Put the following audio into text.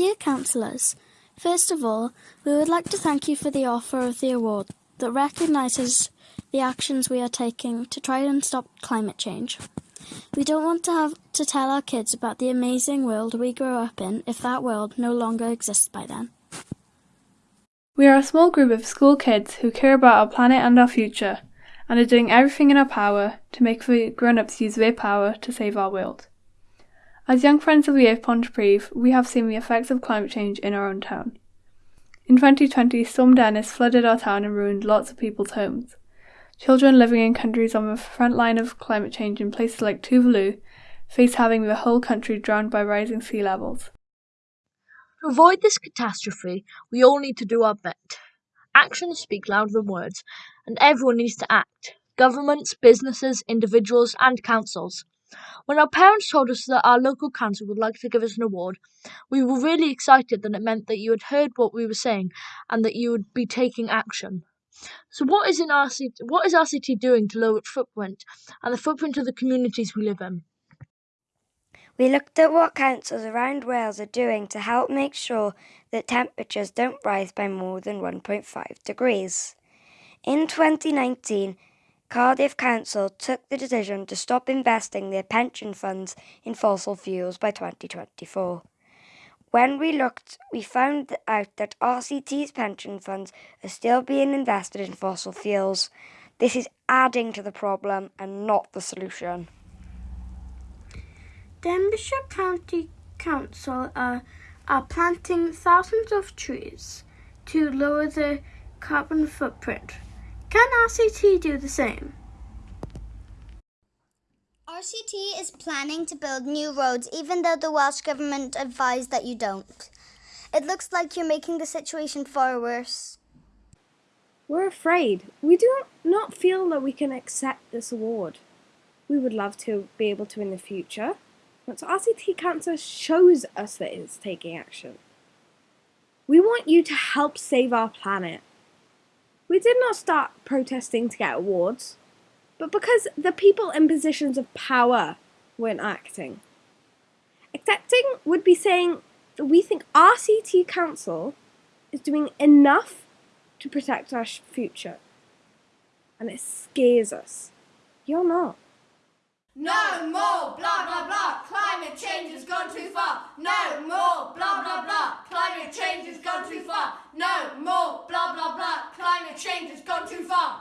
Dear councillors, first of all, we would like to thank you for the offer of the award that recognises the actions we are taking to try and stop climate change. We don't want to have to tell our kids about the amazing world we grew up in if that world no longer exists by then. We are a small group of school kids who care about our planet and our future, and are doing everything in our power to make the grown ups use their power to save our world. As young friends of the Earth Pontypridd, we have seen the effects of climate change in our own town. In 2020, Storm Dennis flooded our town and ruined lots of people's homes. Children living in countries on the front line of climate change in places like Tuvalu face having the whole country drowned by rising sea levels. To avoid this catastrophe, we all need to do our bit. Actions speak louder than words, and everyone needs to act governments, businesses, individuals, and councils. When our parents told us that our local council would like to give us an award, we were really excited that it meant that you had heard what we were saying and that you would be taking action. So, what is in our city what is RCT doing to lower its footprint and the footprint of the communities we live in? We looked at what councils around Wales are doing to help make sure that temperatures don't rise by more than 1.5 degrees. In 2019, Cardiff Council took the decision to stop investing their pension funds in fossil fuels by 2024. When we looked, we found out that RCT's pension funds are still being invested in fossil fuels. This is adding to the problem and not the solution. Denbighshire County Council are, are planting thousands of trees to lower the carbon footprint. Can RCT do the same? RCT is planning to build new roads even though the Welsh Government advised that you don't. It looks like you're making the situation far worse. We're afraid. We do not feel that we can accept this award. We would love to be able to in the future, but RCT Council shows us that it's taking action. We want you to help save our planet. We did not start protesting to get awards, but because the people in positions of power weren't acting. Accepting would be saying that we think RCT Council is doing enough to protect our future. And it scares us. You're not. No more blah blah blah, climate change has gone too far. No more blah blah blah, climate change has gone too far. No more blah blah blah, climate change has gone too far.